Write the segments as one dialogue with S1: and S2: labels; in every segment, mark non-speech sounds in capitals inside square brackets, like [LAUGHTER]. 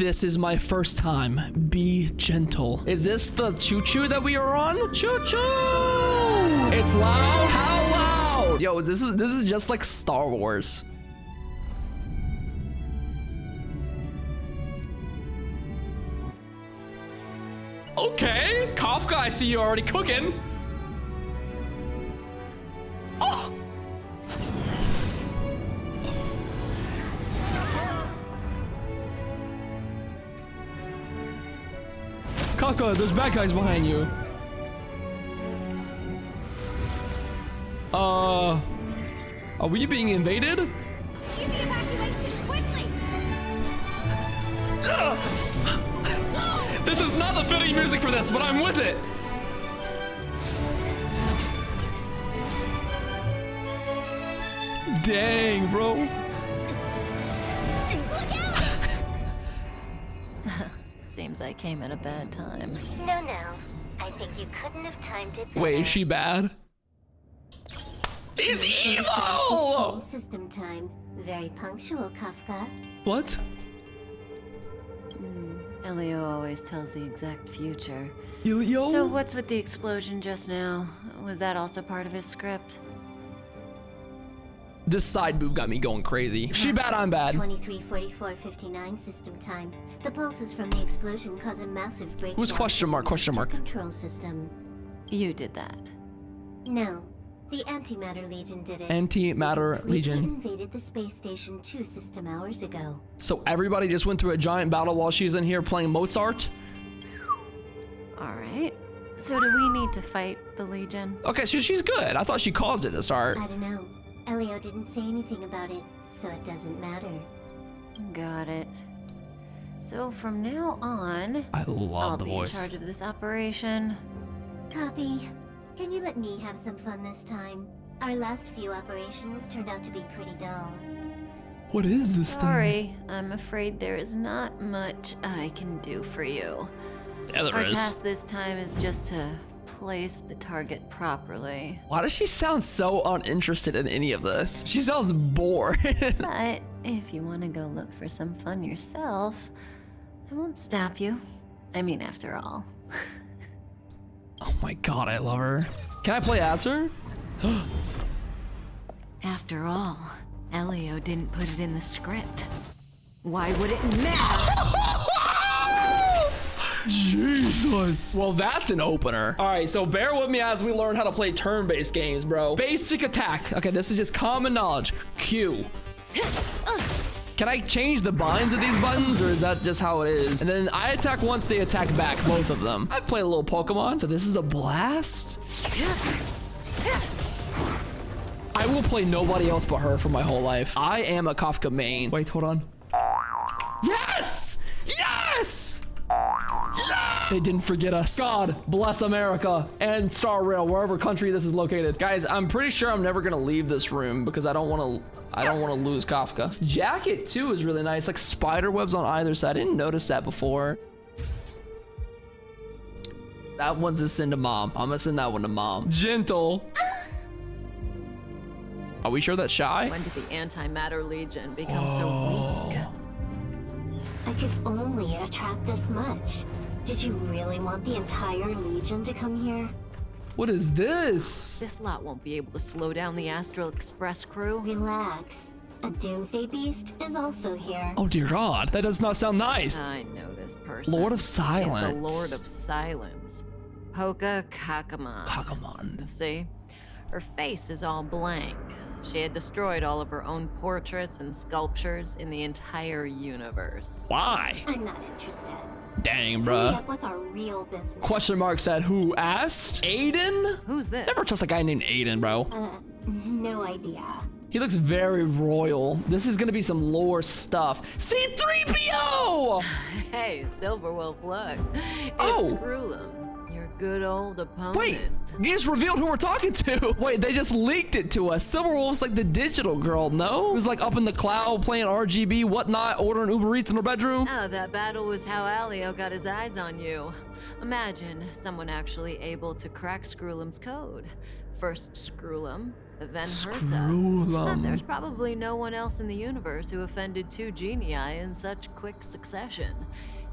S1: This is my first time. Be gentle. Is this the choo-choo that we are on? Choo-choo! It's loud. How loud? Yo, this is this is just like Star Wars. Okay, Kafka, I see you already cooking. Kafka, there's bad guys behind you. Uh, are we being invaded?
S2: Begin the evacuation quickly!
S1: This is not the fitting music for this, but I'm with it. Dang, bro.
S3: Seems I came at a bad time.
S4: No, no. I think you couldn't have timed it better.
S1: Wait, is she bad? He's evil!
S4: System time. Very punctual, Kafka.
S1: What?
S3: Hmm, Elio always tells the exact future.
S1: Yo,
S3: So what's with the explosion just now? Was that also part of his script?
S1: This side boob got me going crazy. If she bad, I'm bad.
S4: 234459 system time. The pulses from the explosion cause a massive break.
S1: Who's question mark, question mark?
S4: Control system.
S3: You did that.
S4: No. The Antimatter Legion did it.
S1: Antimatter
S4: Completely
S1: Legion.
S4: invaded the space station two system hours ago.
S1: So everybody just went through a giant battle while she's in here playing Mozart?
S3: Alright. So do we need to fight the Legion?
S1: Okay, so she's good. I thought she caused it to start.
S4: I don't know. Elio didn't say anything about it, so it doesn't matter.
S3: Got it. So from now on,
S1: I
S3: I'll
S1: the
S3: be in charge of this operation.
S4: Copy. Can you let me have some fun this time? Our last few operations turned out to be pretty dull.
S1: What is this
S3: Sorry, I'm afraid there is not much I can do for you.
S1: thing? Yeah, there
S3: Our
S1: is.
S3: task this time is just to place the target properly.
S1: Why does she sound so uninterested in any of this? She sounds bored. [LAUGHS]
S3: But if you want to go look for some fun yourself, I won't stop you. I mean, after all. [LAUGHS]
S1: oh my god, I love her. Can I play as her? [GASPS]
S3: After all, Elio didn't put it in the script. Why would it matter? [LAUGHS]
S1: Jesus. Well, that's an opener. All right, so bear with me as we learn how to play turn-based games, bro. Basic attack. Okay, this is just common knowledge. Q. Can I change the binds of these buttons, or is that just how it is? And then I attack once, they attack back, both of them. I've played a little Pokemon, so this is a blast. I will play nobody else but her for my whole life. I am a Kafka main. Wait, hold on. Yes! Yes! They didn't forget us. God bless America and Star Rail, wherever country this is located. Guys, I'm pretty sure I'm never gonna leave this room because I don't want to. I don't want to lose Kafka. This jacket too is really nice, like spider webs on either side. I didn't notice that before. That one's a send to mom. I'm gonna send that one to mom. Gentle. Are we sure that's shy?
S3: When did the Antimatter Legion become so weak? Oh.
S4: I could only attract this much. Did you really want the entire Legion to come here?
S1: What is this?
S3: This lot won't be able to slow down the Astral Express crew.
S4: Relax. A Doomsday Beast is also here.
S1: Oh dear God, that does not sound nice.
S3: I know this person.
S1: Lord of
S3: She's
S1: Silence.
S3: the Lord of Silence. Poka Kakamon.
S1: Kakamon.
S3: See? Her face is all blank. She had destroyed all of her own portraits and sculptures in the entire universe.
S1: Why?
S4: I'm not interested.
S1: Dang,
S4: Hurry
S1: bruh.
S4: up with our real business.
S1: Question mark said who asked? Aiden?
S3: Who's this?
S1: Never trust a guy named Aiden, bro.
S4: Uh, no idea.
S1: He looks very royal. This is gonna be some lore stuff. C3PO! [SIGHS]
S3: Hey, Silverwolf, look. It's
S1: Oh.
S3: Screwllum, your good old opponent.
S1: Wait, you just revealed who we're talking to. [LAUGHS] Wait, they just leaked it to us. Silverwolf's like the digital girl, no? Who's like up in the cloud playing RGB, whatnot, ordering Uber Eats in her bedroom.
S3: Oh, that battle was how Elio got his eyes on you. Imagine someone actually able to crack Screwllum's code. First Screwllum, Then Herta. There's probably no one else in the universe who offended two genii in such quick succession.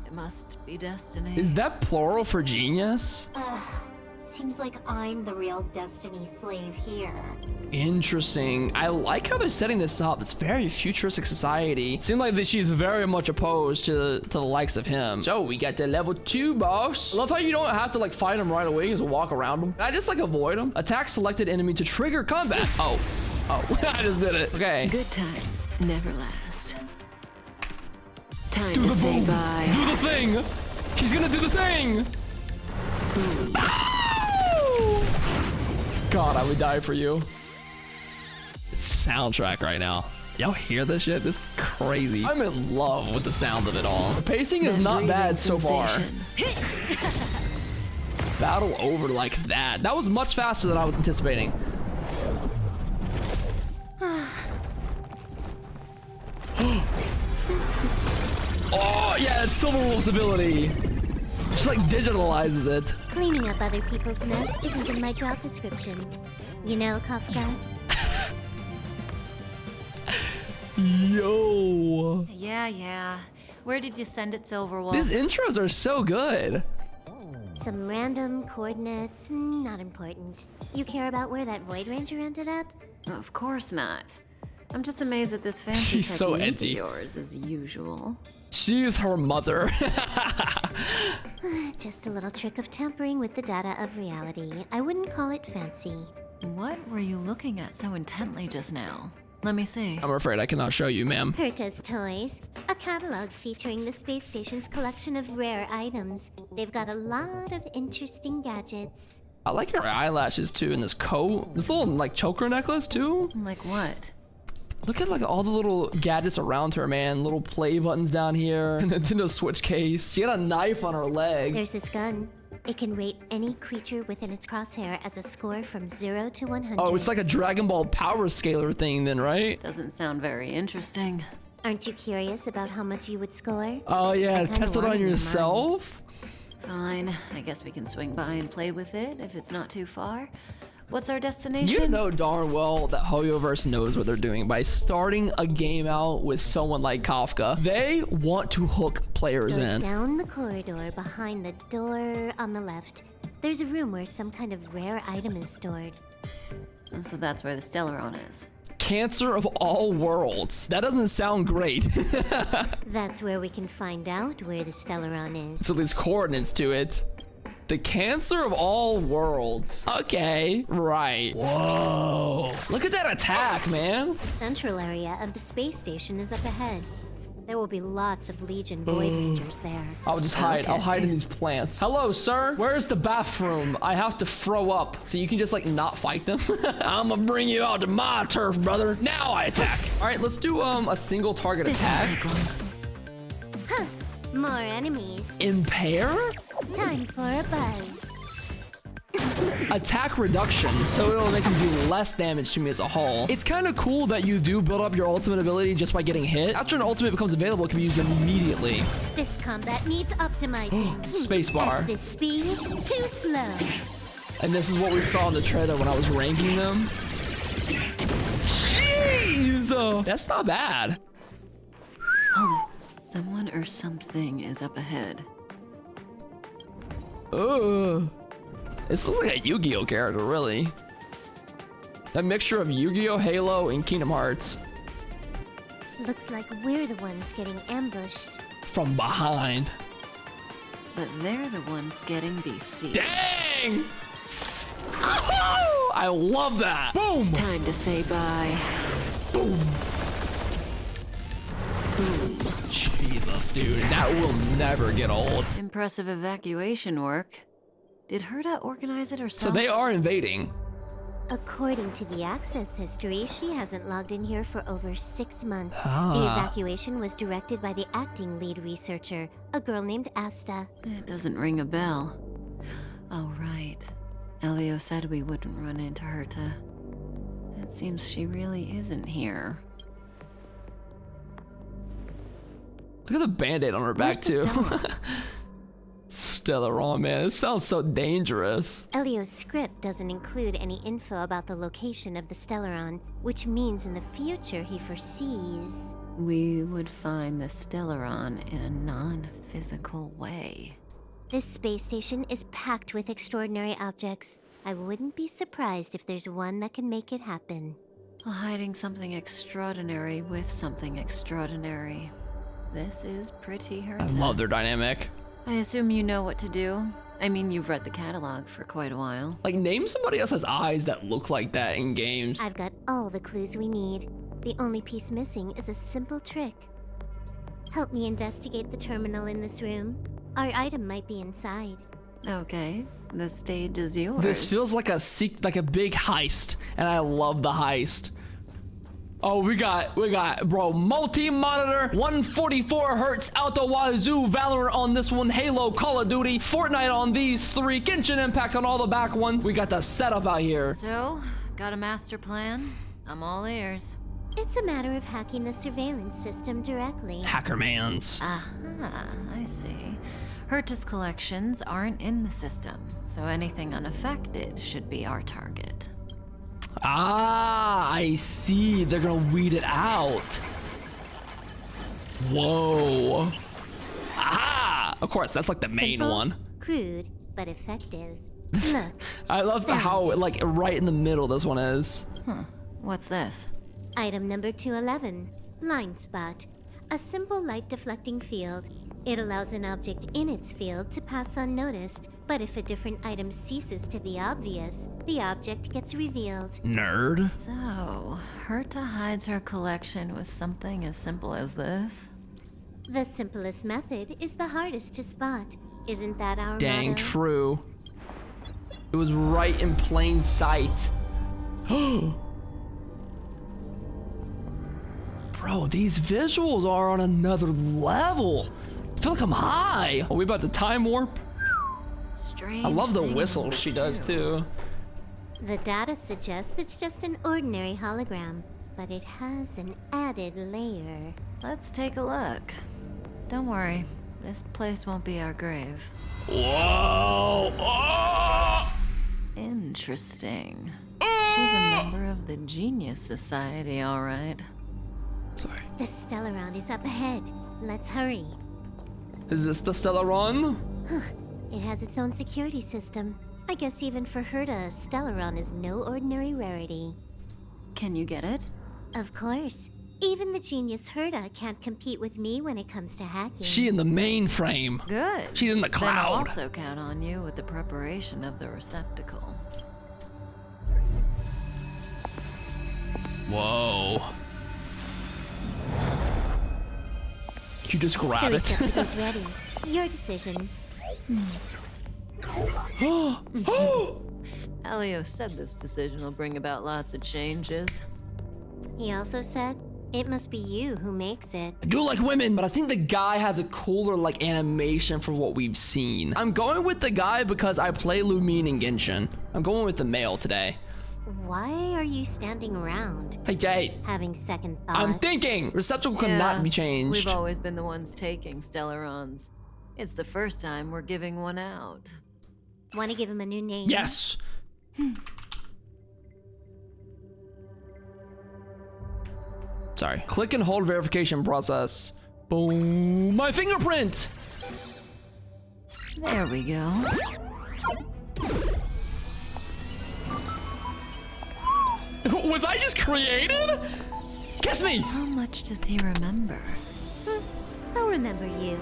S3: It must be destiny.
S1: Is that plural for genius?
S4: Ugh. Seems like I'm the real Destiny slave here.
S1: Interesting. I like how they're setting this up. It's very futuristic society. Seems like that she's very much opposed to, to the likes of him. So we got to level two, boss. I love how you don't have to like fight him right away. You just walk around him. Can I just like avoid him? Attack selected enemy to trigger combat. Oh. Oh, [LAUGHS] I just did it. Okay.
S3: Good times never last. Time
S1: Do
S3: to
S1: the
S3: say
S1: boom.
S3: bye.
S1: Do the thing. She's gonna do the thing. Ow! God, I would die for you. Soundtrack right now. Y'all hear this shit? This is crazy. I'm in love with the sound of it all. The pacing is not bad so far. [LAUGHS] Battle over like that. That was much faster than I was anticipating. [SIGHS] Ah. Oh, yeah, it's Silver Wolf's ability. She like digitalizes it.
S4: Cleaning up other people's mess isn't in my job description. You know, Kafka? [LAUGHS]
S1: Yo.
S3: Yeah, yeah. Where did you send it, Silverwolf?
S1: These intros are so good.
S4: Some random coordinates, not important. You care about where that Void Ranger ended up?
S3: Of course not. I'm just amazed at this fancy
S1: She's so edgy.
S3: yours, as usual.
S1: She's her mother. [LAUGHS]
S4: Just a little trick of tampering with the data of reality. I wouldn't call it fancy.
S3: What were you looking at so intently just now? Let me see.
S1: I'm afraid I cannot show you, ma'am.
S4: Herta's Toys, a catalog featuring the space station's collection of rare items. They've got a lot of interesting gadgets.
S1: I like your eyelashes too in this coat. This little like choker necklace too.
S3: Like what?
S1: Look at like all the little gadgets around her, man. Little play buttons down here. [LAUGHS] Nintendo Switch case. She got a knife on her leg.
S4: There's this gun. It can rate any creature within its crosshair as a score from 0 to 100.
S1: Oh, it's like a Dragon Ball power scaler thing then, right?
S3: Doesn't sound very interesting.
S4: Aren't you curious about how much you would score?
S1: Oh yeah, test it on yourself?
S3: Fine. I guess we can swing by and play with it if it's not too far. What's our destination?
S1: You know darn well that Hoyoverse knows what they're doing by starting a game out with someone like Kafka. They want to hook players
S4: Go
S1: in.
S4: down the corridor behind the door on the left. There's a room where some kind of rare item is stored.
S3: So that's where the Stellaron is.
S1: Cancer of all worlds. That doesn't sound great. [LAUGHS]
S4: That's where we can find out where the Stellaron is.
S1: so there's coordinates to it. The cancer of all worlds. Okay, right. Whoa. Look at that attack, man.
S4: The central area of the space station is up ahead. There will be lots of Legion Void Rangers there.
S1: I'll just hide. I'll hide in these plants. Hello, sir. Where's the bathroom? I have to throw up. So you can just like not fight them. [LAUGHS] I'm gonna bring you out to my turf, brother. Now I attack. All right, let's do um a single target attack.
S4: Huh! More enemies.
S1: Impair?
S4: Time for a buzz.
S1: Attack reduction, so it'll make him do less damage to me as a whole. It's kind of cool that you do build up your ultimate ability just by getting hit. After an ultimate becomes available, it can be used immediately.
S4: This combat needs optimizing. [GASPS]
S1: Spacebar.
S4: At this speed, too slow.
S1: And this is what we saw in the trailer when I was ranking them. Jeez! That's not bad.
S3: Hold it. Someone or something is up ahead.
S1: Ugh. This looks like a Yu-Gi-Oh character, really. That mixture of Yu-Gi-Oh, Halo, and Kingdom Hearts.
S4: Looks like we're the ones getting ambushed.
S1: From behind.
S3: But they're the ones getting BC.
S1: Dang! Oh, I love that. Boom!
S3: Time to say bye.
S1: Jesus, dude. That will never get old.
S3: Impressive evacuation work. Did Herta organize it herself?
S1: So they are invading.
S4: According to the access history, she hasn't logged in here for over six months. The
S1: Ah.
S4: evacuation was directed by the acting lead researcher, a girl named Asta.
S3: It doesn't ring a bell. Oh, right. Elio said we wouldn't run into Herta. It seems she really isn't here.
S1: Look at the band-aid on her back,
S3: Where's the
S1: too.
S3: Stella? [LAUGHS]
S1: Stellaron, man. This sounds so dangerous.
S4: Elio's script doesn't include any info about the location of the Stellaron, which means in the future he foresees.
S3: We would find the Stellaron in a non-physical way.
S4: This space station is packed with extraordinary objects. I wouldn't be surprised if there's one that can make it happen.
S3: Hiding something extraordinary with something extraordinary. This is pretty hurt.
S1: I love their dynamic.
S3: I assume you know what to do. I mean, you've read the catalog for quite a while.
S1: Like, name somebody else has eyes that look like that in games.
S4: I've got all the clues we need. The only piece missing is a simple trick. Help me investigate the terminal in this room. Our item might be inside.
S3: Okay, the stage is yours.
S1: This feels like a seek like a big heist, and I love the heist. Oh, we got, we got, bro, multi-monitor, 144 hertz, out the wazoo, Valorant on this one, Halo, Call of Duty, Fortnite on these three, Genshin Impact on all the back ones. We got the setup out here.
S3: So, got a master plan? I'm all ears.
S4: It's a matter of hacking the surveillance system directly.
S1: Hackermans.
S3: Aha, I see. Herta's collections aren't in the system, so anything unaffected should be our target.
S1: Ah, I see. They're gonna weed it out. Whoa. Aha! Of course, that's like the main
S4: Simple,
S1: one.
S4: Crude, but effective. [LAUGHS] Look,
S1: I love how, like, right in the middle this one is.
S3: What's this?
S4: item number 211 Blind Spot. A simple light deflecting field. It allows an object in its field to pass unnoticed, but if a different item ceases to be obvious, the object gets revealed.
S1: Nerd.
S3: So, Herta hides her collection with something as simple as this?
S4: The simplest method is the hardest to spot. Isn't that our
S1: Dang
S4: motto?
S1: true. It was right in plain sight. [GASPS] Bro, these visuals are on another level. I feel like I'm high. Are we about to time warp?
S3: Strange.
S1: I love the whistle
S3: number
S1: she does too.
S4: The data suggests it's just an ordinary hologram, but it has an added layer.
S3: Let's take a look. Don't worry, this place won't be our grave.
S1: Whoa! Oh!
S3: Interesting. Ah! She's a member of the Genius Society, all right.
S1: Sorry.
S4: The Stellaron is up ahead. Let's hurry.
S1: Is this the Stellaron?
S4: It has its own security system. I guess even for Herta, Stellaron is no ordinary rarity.
S3: Can you get it?
S4: Of course. Even the genius Herta can't compete with me when it comes to hacking.
S1: She in the mainframe.
S3: Good.
S1: She's in the
S3: Then I'll also count on you with the preparation of the receptacle.
S1: Whoa. You just
S4: the
S1: grab it.
S4: receptacle's [LAUGHS] ready. Your decision. [GASPS]
S3: Elio said this decision will bring about lots of changes.
S4: He also said, it must be you who makes it.
S1: I do like women, but I think the guy has a cooler like animation for what we've seen. I'm going with the guy because I play Lumine in Genshin. I'm going with the male today.
S4: Why are you standing around?
S1: Hey, Jade.
S4: Having second thoughts?
S1: I'm thinking. Receptacle cannot be changed.
S3: We've always been the ones taking Stellarons. It's the first time we're giving one out.
S4: Want to give him a new name?
S1: Yes. Sorry. Click and hold verification process. Boom. My fingerprint.
S3: There we go. [LAUGHS]
S1: Was I just created? Kiss me.
S3: How much does he remember?
S4: I'll remember you.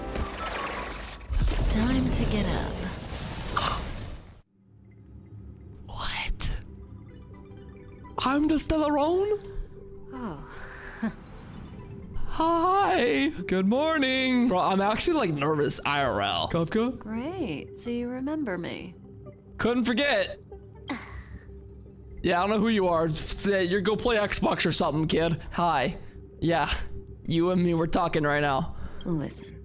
S3: Time to get up.
S1: What? I'm the Stellaron?
S3: Oh, [LAUGHS]
S1: Hi. Good morning. Bro, I'm actually like nervous IRL. Kafka?
S3: great. So you remember me.
S1: Couldn't forget. Yeah, I don't know who you are. Say you go play Xbox or something, kid. Hi. Yeah. You and me we're talking right now.
S3: Listen,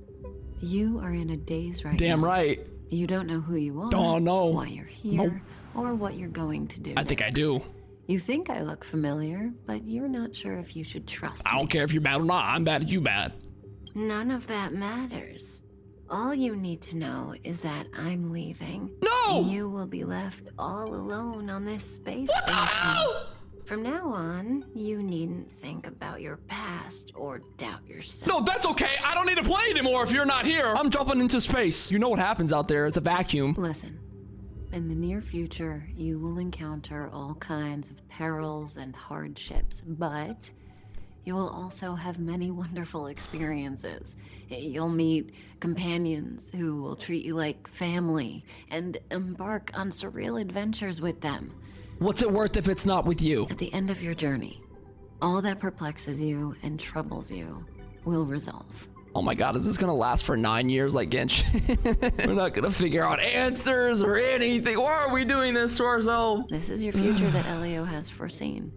S3: you are in a daze right
S1: Damn
S3: now.
S1: right.
S3: You don't know who you are.
S1: Oh, no.
S3: Why you're here, or what you're going to do.
S1: I think I do.
S3: You think I look familiar, but you're not sure if you should trust me.
S1: I
S3: me.
S1: don't care if you're bad or not. I'm bad if you bad.
S3: None of that matters. All you need to know is that I'm leaving.
S1: No!
S3: You will be left all alone on this space
S1: What the hell?
S3: From now on, you needn't think about your past or doubt yourself.
S1: No, that's okay. I don't need to play anymore if you're not here. I'm jumping into space. You know what happens out there. It's a vacuum.
S3: Listen, in the near future, you will encounter all kinds of perils and hardships, but you will also have many wonderful experiences. You'll meet companions who will treat you like family and embark on surreal adventures with them.
S1: What's it worth if it's not with you?
S3: At the end of your journey, all that perplexes you and troubles you will resolve.
S1: Oh my god, is this gonna last for nine years like Genshin? [LAUGHS] We're not gonna figure out answers or anything. Why are we doing this to ourselves?
S3: This is your future that Elio has foreseen.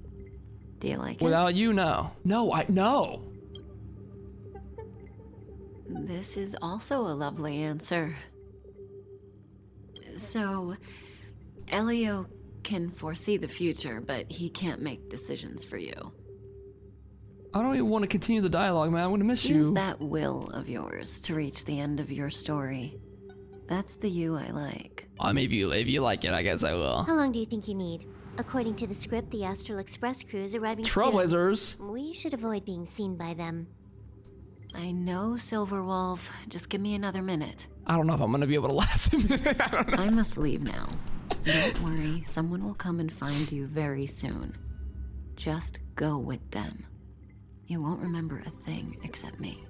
S3: Do you like it?
S1: Without you, no. No, I no.
S3: This is also a lovely answer. So, Elio can foresee the future, but he can't make decisions for you.
S1: I don't even want to continue the dialogue, man. I'm gonna miss
S3: Use
S1: you.
S3: that will of yours to reach the end of your story. That's the you I like.
S1: I mean, if you if you like it, I guess I will.
S4: How long do you think you need? According to the script, the Astral Express crew is arriving soon.
S1: Trailblazers.
S4: We should avoid being seen by them.
S3: I know, Silverwolf. Just give me another minute.
S1: I don't know if I'm gonna be able to [LAUGHS] last a minute. I don't know.
S3: I must leave now. Don't worry, someone will come and find you very soon. Just go with them. You won't remember a thing except me.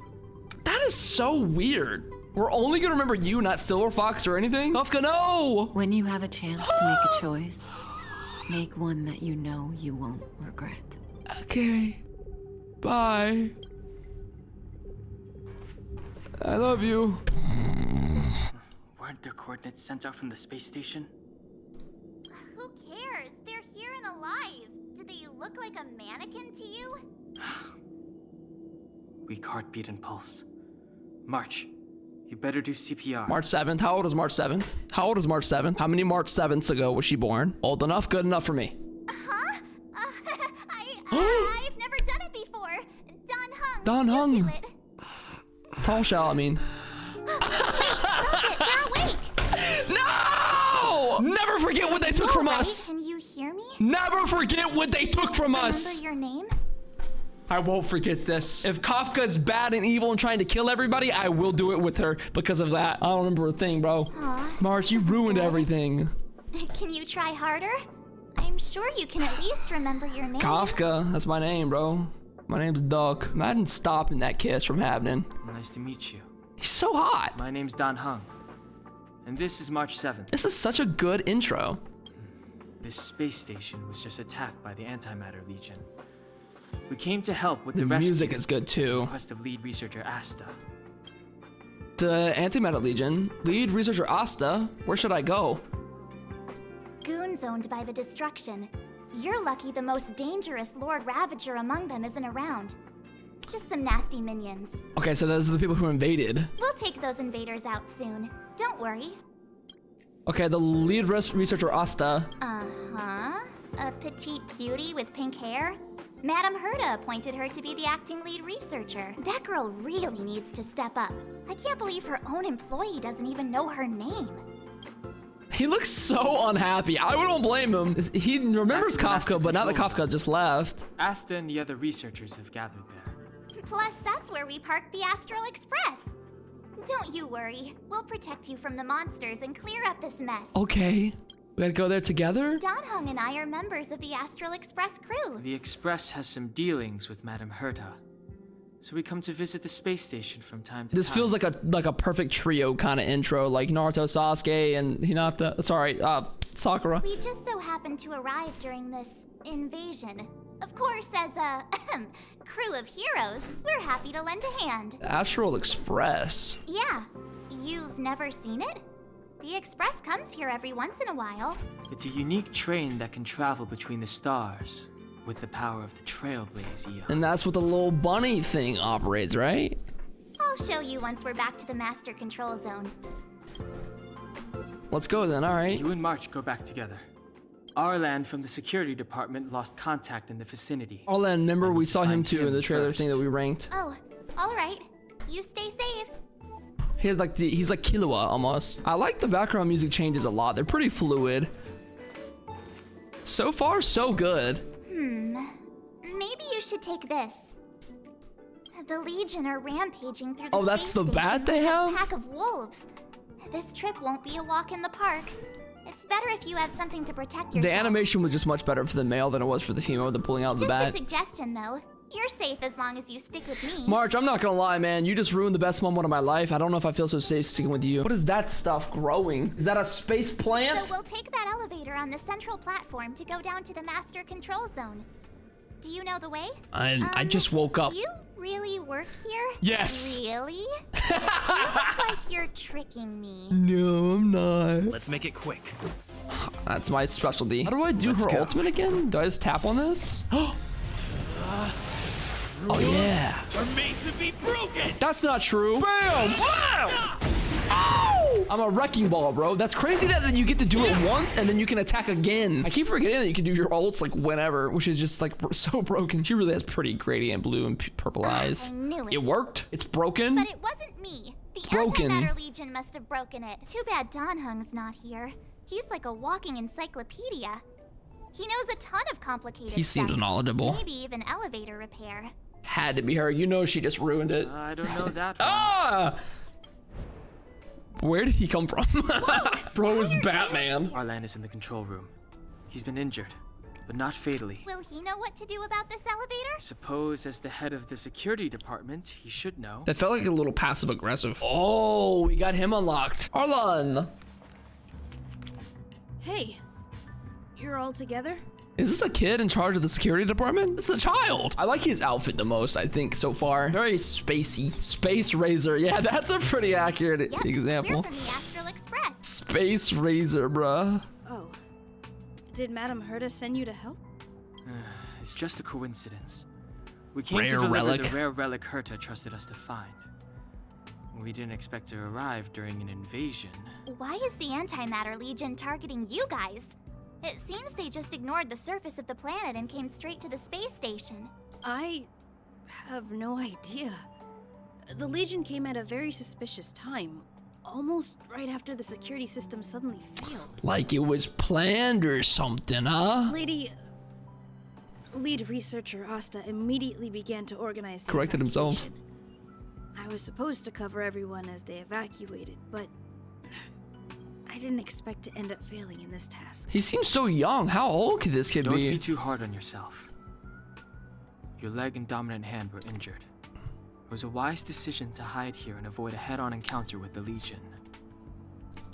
S1: That is so weird. We're only gonna remember you, not Silver Fox or anything. Kafka, no.
S3: When you have a chance to make a [GASPS] choice, make one that you know you won't regret.
S1: Okay. Bye. I love you.
S5: Weren't their coordinates sent out from the space station?
S2: Who cares? They're here and alive. Do they look like a mannequin to you? [GASPS]
S5: Weak heartbeat and pulse. March, you better do CPR.
S1: March 7th. How old is March 7th? How old is March 7th? How many March 7ths ago was she born? Old enough? Good enough for me.
S2: Huh? Uh, [LAUGHS] I, I, [GASPS] I've never done it before. Dan
S1: Heng.
S2: Dan
S1: Heng.
S2: do. [SIGHS]
S1: Tall shall, I mean.
S2: We're awake. [LAUGHS]
S1: No! Never forget what they took from
S2: Right?
S1: us. Never forget what they took from us.
S2: Remember your name?
S1: I won't forget this. If Kafka's bad and evil and trying to kill everybody, I will do it with her because of that. I don't remember a thing, bro.
S2: Aw,
S1: March, you ruined
S2: good.
S1: everything. [LAUGHS]
S2: Can you try harder? I'm sure you can at least remember your name.
S1: Kafka, that's my name, bro. My name's Duck. Imagine stopping that kiss from happening.
S5: Nice to meet you.
S1: He's so hot.
S5: My name's Dan Heng. And this is March 7th.
S1: This is such a good intro.
S5: This space station was just attacked by the Antimatter Legion. We came to help with
S1: The
S5: the, rescue
S1: music is good too.
S5: request of lead researcher Asta.
S1: The Antimatter Legion, lead researcher Asta, where should I go?
S2: Goons owned by the destruction. You're lucky the most dangerous Lord Ravager among them isn't around. Just some nasty minions.
S1: Okay, so those are the people who invaded.
S2: We'll take those invaders out soon. Don't worry.
S1: Okay, the lead res- researcher Asta.
S2: Uh-huh. A petite cutie with pink hair? Madame Herta appointed her to be the acting lead researcher. That girl really needs to step up. I can't believe her own employee doesn't even know her name.
S1: He looks so unhappy. I wouldn't blame him. He remembers
S5: That's master
S1: Kafka, but now that Kafka just left.
S5: Asta and the other researchers have gathered there.
S2: Plus, that's where we parked the Astral Express. Don't you worry. We'll protect you from the monsters and clear up this mess.
S1: Okay, we gotta go there together.
S2: Dan Heng and I are members of the Astral Express crew.
S5: The Express has some dealings with Madame Herta. So we come to visit the space station from time to
S1: This
S5: time.
S1: This feels like a like a perfect trio kind of intro, like Naruto, Sasuke, and Hinata. Sorry, uh, Sakura.
S2: We just so happened to arrive during this invasion. Of course, as a crew of heroes, we're happy to lend a hand.
S1: Astral Express.
S2: Yeah, you've never seen it? The Express comes here every once in a while.
S5: It's a unique train that can travel between the stars with the power of the Trailblaze Aeon.
S1: And that's what the little bunny thing operates, right?
S2: I'll show you once we're back to the Master Control Zone.
S1: Let's go then, alright.
S5: You and March go back together. Arlan from the security department lost contact in the vicinity.
S1: Arlan, remember we saw him
S5: find
S1: too in the trailer thing that we ranked.
S2: Oh, all right. You stay safe.
S1: He had like the, he's like Killua almost. I like the background music changes a lot. They're pretty fluid. So far, so good. Hmm.
S2: Maybe you should take this. The Legion are rampaging through the
S1: Oh, that's
S2: space
S1: the bat they have?
S2: A pack of wolves. This trip won't be a walk in the park. It's better if you have something to protect yourself.
S1: The animation was just much better for the male than it was for the female with the pulling out the
S2: Just
S1: bat.
S2: a suggestion, though. You're safe as long as you stick with me.
S1: March, I'm not gonna lie, man. You just ruined the best moment of my life. I don't know if I feel so safe sticking with you. What is that stuff growing? Is that a space plant?
S2: So we'll take that elevator on the central platform to go down to the master control zone. Do you know the way?
S1: I, I
S2: Um,
S1: just woke up.
S2: Do you really work here?
S1: Yes.
S2: Really? [LAUGHS] Looks like you're tricking me.
S1: No, I'm not.
S6: Let's make it quick.
S1: That's my specialty. How do I do
S6: Let's
S1: her
S6: go.
S1: ultimate again? Do I just tap on this? [GASPS] oh yeah.
S6: Are made to be broken.
S1: That's not true. Bam! Wow! Ow! I'm a wrecking ball, bro. That's crazy that that you get to do it once and then you can attack again. I keep forgetting that you can do your ults like whenever, which is just like so [LAUGHS] broken. She really has pretty gradient blue and purple eyes.
S2: I knew it.
S1: It worked. It's broken.
S2: But it wasn't me. The
S1: broken.
S2: Antimatter Legion must have broken it. Too bad Dan Heng's not here. He's like a walking encyclopedia. He knows a ton of complicated
S1: He seems
S2: stuff.
S1: knowledgeable.
S2: Maybe even elevator repair.
S1: Had to be her. You know she just ruined it.
S5: I don't know that. [LAUGHS]
S1: Ah! Where did he come from? [LAUGHS] Bro is Batman.
S5: Arlan is in the control room. He's been injured, but not fatally.
S2: Will he know what to do about this elevator?
S5: Suppose as the head of the security department, he should know.
S1: That felt like a little passive aggressive. Oh, we got him unlocked. Arlan.
S7: Hey, you're all together?
S1: Is this a kid in charge of the security department? It's a child. I like his outfit the most, I think, so far. Very spacey. Space Razor. Yeah, [LAUGHS] that's a pretty accurate
S2: Yep,
S1: example.
S2: We're from the Astral Express.
S1: Space Razor, bruh.
S7: Oh. Did Madame Herta send you to help? [SIGHS]
S5: It's just a coincidence. We came
S1: Rare
S5: to deliver
S1: relic.
S5: the rare relic Herta trusted us to find. We didn't expect to arrive during an invasion.
S2: Why is the Antimatter Legion targeting you guys? It seems they just ignored the surface of the planet and came straight to the space station.
S7: I have no idea. The Legion came at a very suspicious time, almost right after the security system suddenly failed.
S1: Like it was planned or something, huh?
S7: Lady. Lead researcher Asta immediately began to organize the
S1: Corrected himself.
S7: I was supposed to cover everyone as they evacuated, but I didn't expect to end up failing in this task.
S1: He seems so young. How old could this kid be?
S5: Don't
S1: be?
S5: be too hard on yourself. Your leg and dominant hand were injured. It was a wise decision to hide here and avoid a head-on encounter with the Legion.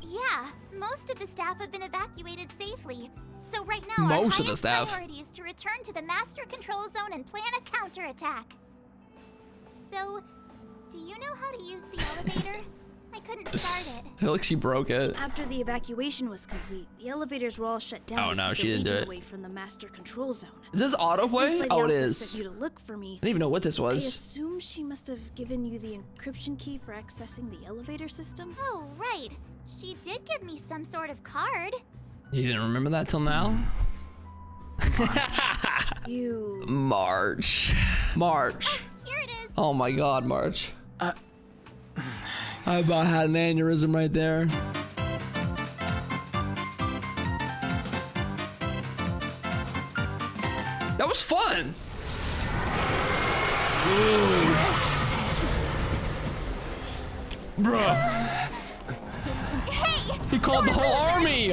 S2: Yeah, most of the staff have been evacuated safely. So right now,
S1: Most
S2: our
S1: of the
S2: highest
S1: staff.
S2: priority is to return to the master control zone and plan a counterattack. So, do you know how to use the elevator? [LAUGHS] I couldn't [SIGHS] start it.
S1: I feel like she broke it.
S7: After the evacuation was complete, the elevators were all shut down.
S1: Oh,
S7: to
S1: no,
S7: keep
S1: she
S7: the
S1: didn't do it.
S7: Away from the master control zone.
S1: Is this autoplay?
S7: Since Lady
S1: Oh, it is.
S7: Asta
S1: is.
S7: sent you to look for me.
S1: I didn't even know what this was.
S7: I assume she must have given you the encryption key for accessing the elevator system.
S2: Oh, right. She did give me some sort of card.
S1: You didn't remember that till now? [LAUGHS]
S7: You
S1: March. March.
S2: Here it is.
S1: Oh my god, March.
S5: Uh.
S1: I about had an aneurysm right there. That was fun. Bruh,
S2: Hey!
S1: he called the whole army.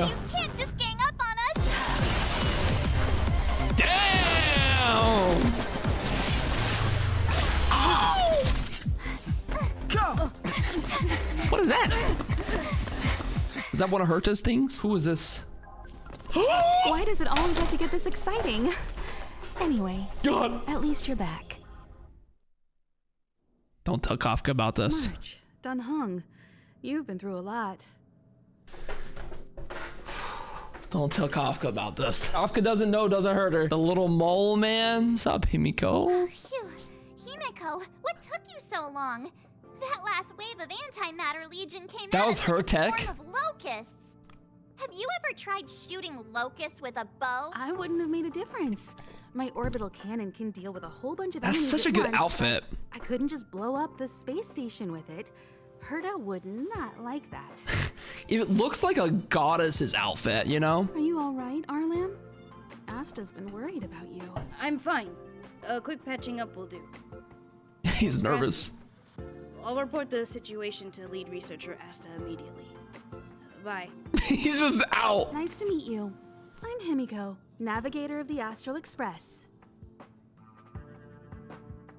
S1: What is that? Is that one of Herta's things? Who is this? [GASPS]
S8: Why does it always have to get this exciting? Anyway,
S1: God.
S8: at least you're back.
S1: Don't tell Kafka about this.
S8: March, Dan Heng, you've been through a lot.
S1: Don't tell Kafka about this. Kafka doesn't know, doesn't hurt her. The little mole man. Sup, Himeko?
S2: Phew. Himeko, what took you so long? That last wave of antimatter legion came
S1: That
S2: at
S1: was her tech?
S2: swarm of locusts. Have you ever tried shooting locusts with a bow?
S8: I wouldn't have made a difference. My orbital cannon can deal with a whole bunch of
S1: That's
S8: enemies
S1: such a
S8: at
S1: good
S8: once,
S1: outfit.
S8: I couldn't just blow up the space station with it. Herta would not like that. [LAUGHS]
S1: It looks like a goddess's outfit, you know?
S8: Are you all right, Arlan? Asta's been worried about you.
S7: I'm fine. A quick patching up will do. [LAUGHS]
S1: He's nervous.
S7: I'll report the situation to lead researcher Asta immediately. Bye. [LAUGHS]
S1: He's just out.
S8: Nice to meet you. I'm Himeko, navigator of the Astral Express.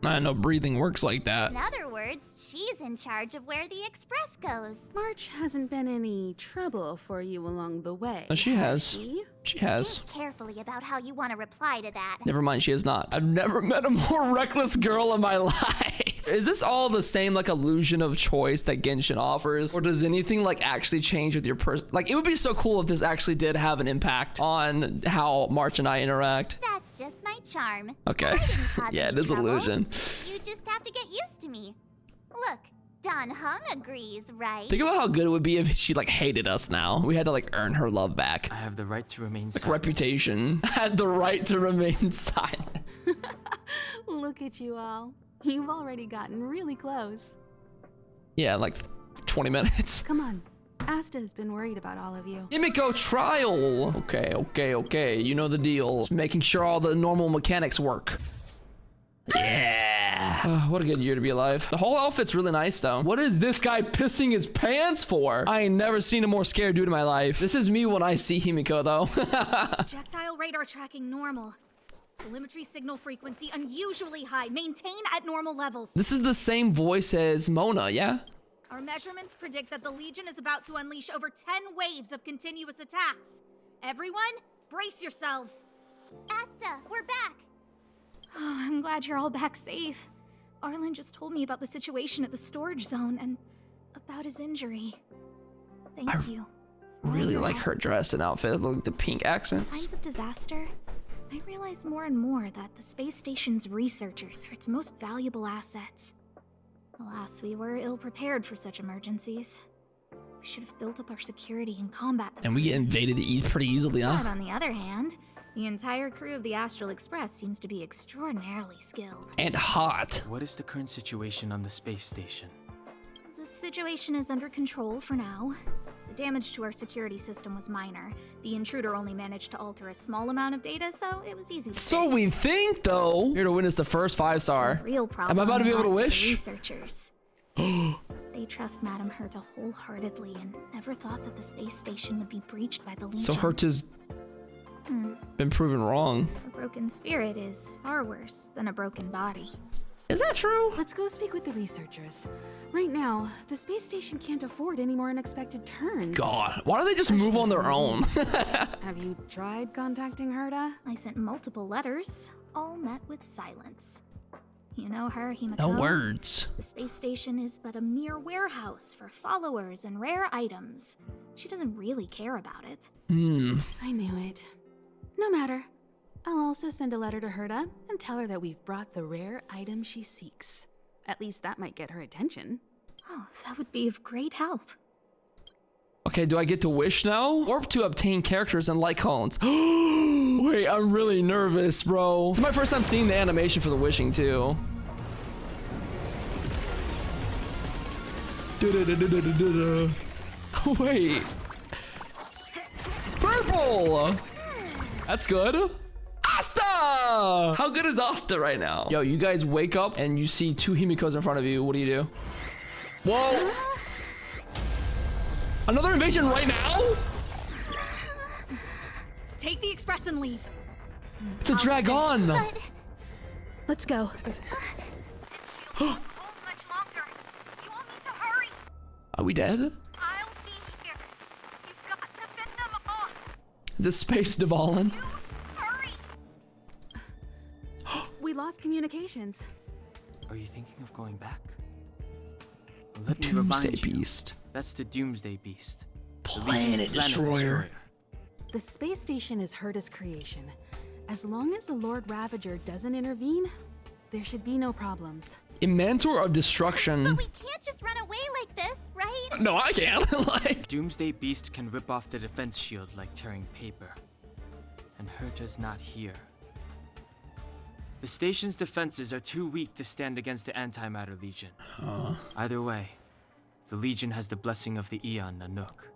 S1: I know breathing works like that.
S2: In other words, she's in charge of where the express goes.
S8: March hasn't been any trouble for you along the way.
S1: Oh, she has.
S8: she?
S1: She has.
S2: Think carefully about how you want to reply to that.
S1: Never mind, she is not. I've never [LAUGHS] met a more reckless girl in my [LAUGHS] life. Is this all the same like illusion of choice that Genshin offers? Or does anything like actually change with your person? Like it would be so cool if this actually did have an impact on how March and I interact.
S2: That's just my charm.
S1: Okay.
S2: I didn't cause
S1: yeah,
S2: any
S1: it is
S2: trouble.
S1: illusion.
S2: You just have to get used to me. Look, Dan Heng agrees, right?
S1: Think about how good it would be if she like hated us now. We had to like earn her love back.
S5: I have the right to remain
S1: Like
S5: silent.
S1: reputation. [LAUGHS] Had the right to remain [LAUGHS] silent. [LAUGHS]
S8: Look at you all. You've already gotten really close.
S1: Yeah, like 20 minutes. [LAUGHS]
S8: Come on. Asta has been worried about all of you.
S1: Himeko trial. Okay, okay, okay. You know the deal. Just making sure all the normal mechanics work. Yeah. Uh, [SIGHS] what a good year to be alive. The whole outfit's really nice though. What is this guy pissing his pants for? I ain't never seen a more scared dude in my life. This is me when I see Himeko though. [LAUGHS]
S9: Projectile radar tracking normal. Telemetry signal frequency unusually high. Maintain at normal levels.
S1: this is the same voice as Mona, yeah?
S9: Our measurements predict that the Legion is about to unleash over 10 waves of continuous attacks. Everyone, brace yourselves.
S2: Asta, we're back.
S9: Oh, [SIGHS] I'm glad you're all back safe. Arlan just told me about the situation at the storage zone and about his injury. Thank
S1: I
S9: you. for all
S1: Really like her dress and outfit, like the pink accents.
S9: times of disaster, I realize more and more that the space station's researchers are its most valuable assets. Alas, we were ill prepared for such emergencies. We should have built up our security and combat the
S1: And we get invaded e- pretty easily, huh?
S9: But on the other hand, the entire crew of the Astral Express seems to be extraordinarily skilled.
S1: And hot.
S5: What is the current situation on the space station?
S9: The situation is under control for now. The damage to our security system was minor. The intruder only managed to alter a small amount of data, so it was easy to
S1: So
S9: fix.
S1: we think though. Here to witness the first five star.
S9: The real problem
S1: Am I about to be able to
S9: lies with the
S1: wish?
S9: Researchers. [GASPS] they trust Madame Herta wholeheartedly and never thought that the space station would be breached by the Legion.
S1: So Herta's
S9: Hmm.
S1: been proven wrong.
S9: A broken spirit is far worse than a broken body.
S1: Is that true?
S8: Let's go speak with the researchers. Right now, the space station can't afford any more unexpected turns.
S1: God, why don't they just move on their own? [LAUGHS]
S8: Have you tried contacting Herta?
S9: I sent multiple letters, all met with silence. You know her, Himeko?
S1: no words.
S9: The space station is but a mere warehouse for followers and rare items. She doesn't really care about it.
S1: Hmm.
S8: I knew it. No matter. I'll also send a letter to Herta and tell her that we've brought the rare item she seeks. At least that might get her attention.
S9: Oh, that would be of great help.
S1: Okay, do I get to wish now? Or to obtain characters and Light Cones? [GASPS] Wait, I'm really nervous, bro. It's my first time seeing the animation for the wishing, too. [LAUGHS] Wait. Purple! That's good. Asta! How good is Asta right now? Yo, you guys wake up and you see two Himekos in front of you. What do you do? Whoa! Another invasion right now?
S9: Take the express and leave.
S1: It's a dragon.
S2: But
S8: Let's go. [GASPS]
S1: Are we dead?
S9: I'll be here. You've got to fit them off.
S1: Is this Space
S8: Dvalin? Lost communications.
S5: Are you thinking of going back? Let me
S1: Doomsday
S5: remind you.
S1: Beast.
S5: That's the Doomsday Beast. the
S1: Planet
S5: Legion's
S1: Destroyer.
S8: The space station is Herta's creation. As long as the Lord Ravager doesn't intervene, there should be no problems.
S1: A mentor of destruction.
S2: but we can't just run away like this, right?
S1: No, I can't. [LAUGHS] like,
S5: Doomsday Beast can rip off the defense shield like tearing paper. And Herta's not here. The station's defenses are too weak to stand against the Antimatter Legion. Either way, The Legion has the blessing of the Aeon Nanook.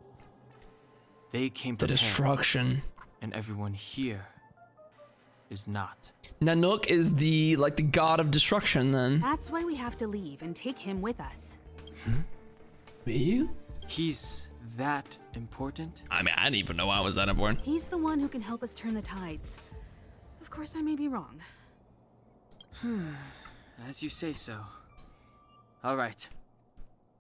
S5: They came
S1: The destruction.
S5: and everyone here is not.
S1: Nanook is the like the god of destruction. Then
S8: That's why we have to leave and take him with us. Hmm?
S1: me?
S5: He's that important?
S1: I mean, I didn't even know I was that important.
S8: He's the one who can help us turn the tides. Of course, I may be wrong. Hmm.
S5: As you say so. All right.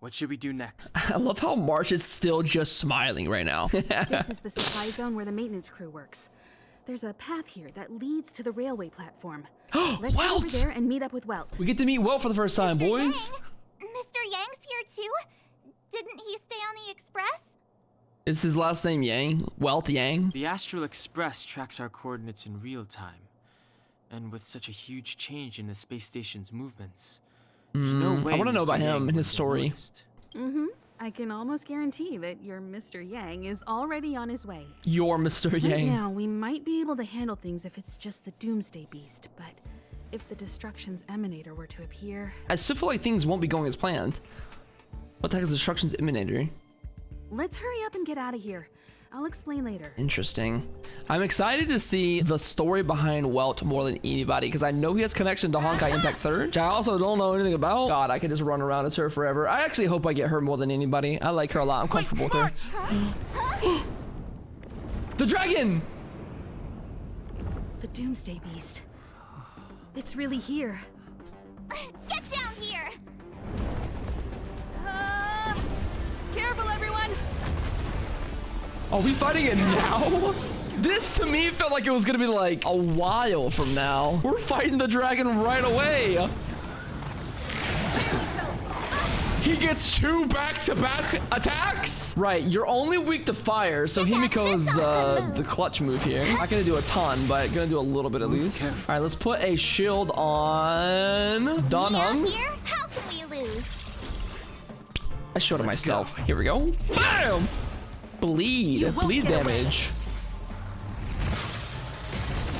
S5: What should we do next? [LAUGHS]
S1: I love how March is still just smiling right now. [LAUGHS] [LAUGHS]
S8: This is the supply zone where the maintenance crew works. There's a path here that leads to the railway platform. [GASPS] Let's head over there and meet up with Welt.
S1: we get to meet Welt for the first time,
S2: Mr.
S1: boys.
S2: Yang? Mr. Yang's here too? Didn't he stay on the express?
S1: Is his last name Yang? Welt Yang?
S5: The Astral Express tracks our coordinates in real time. And with such a huge change in the space station's movements, there's no
S1: Mm,
S5: way
S1: I want to know
S5: Mr.
S1: about him and his story.
S8: Mm-hmm. I can almost guarantee that your Mr. Yang is already on his way.
S1: Your Mr.
S8: Right
S1: Yang.
S8: now, we might be able to handle things if it's just the Doomsday Beast, but if the Destruction's Emanator were to appear,
S1: As still feel like things won't be going as planned. What the heck is Destruction's Emanator?
S8: let's hurry up and get out of here. I'll explain later.
S1: Interesting. I'm excited to see the story behind Welt more than anybody because I know he has connection to Honkai Impact 3rd, which I also don't know anything about. God, I could just run around as her forever. I actually hope I get her more than anybody. I like her a lot. I'm comfortable with her. [GASPS] the dragon!
S8: The Doomsday Beast. It's really here. [LAUGHS]
S2: Get down here!
S1: Are we fighting it now? This to me felt like it was gonna be like a while from now. We're fighting the dragon right away. He gets two back-to-back attacks? Right, you're only weak to fire, so Himeko is the, the clutch move here. Not gonna do a ton, but gonna do a little bit at least. All right, let's put a shield on
S2: Dan
S1: Heng.
S2: here? How can we lose?
S1: I showed it myself. Here we go. Bam! Bleed. Bleed damage.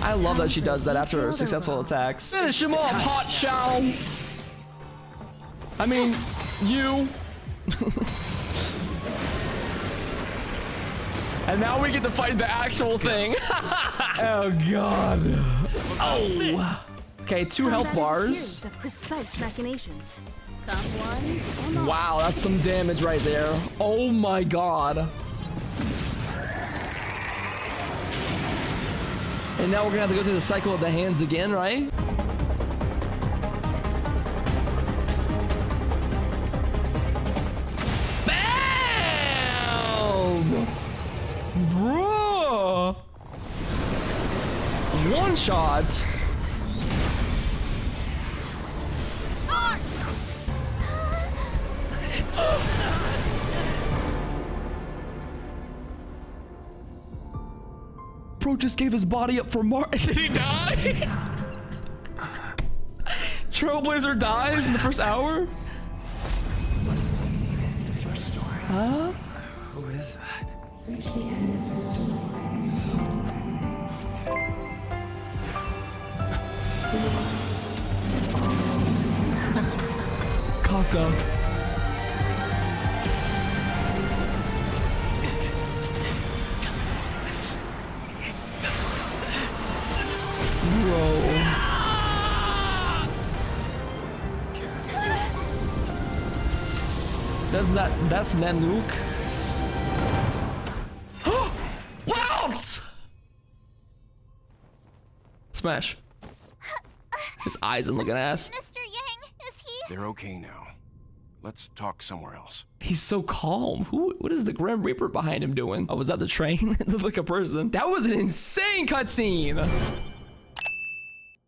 S1: I love that she does that after her successful attacks. Finish him off, Hot Shao! I mean, you. [LAUGHS] and now we get to fight the actual thing. [LAUGHS] oh, God. Oh. Okay, two health
S8: Combat is a
S1: bars.
S8: series of precise machinations. Come one, come all.
S1: Wow, that's some damage right there. Oh my god. And now we're gonna have to go through the cycle of the hands again, right? Bam! Bruh! One shot. Bro just gave his body up for Mar- [LAUGHS] Did he die? [LAUGHS] Trailblazer dies in the first hour? Huh?
S6: Who is that?
S1: Kafka. That's that. That's Nanook. [GASPS] Wout! Smash. His eyes and looking ass.
S2: Mr. Yang, is he?
S10: They're okay now. Let's talk somewhere else.
S1: He's so calm. Who? What is the Grim Reaper behind him doing? Oh, was that the train? [LAUGHS] it looked like a person. That was an insane cutscene.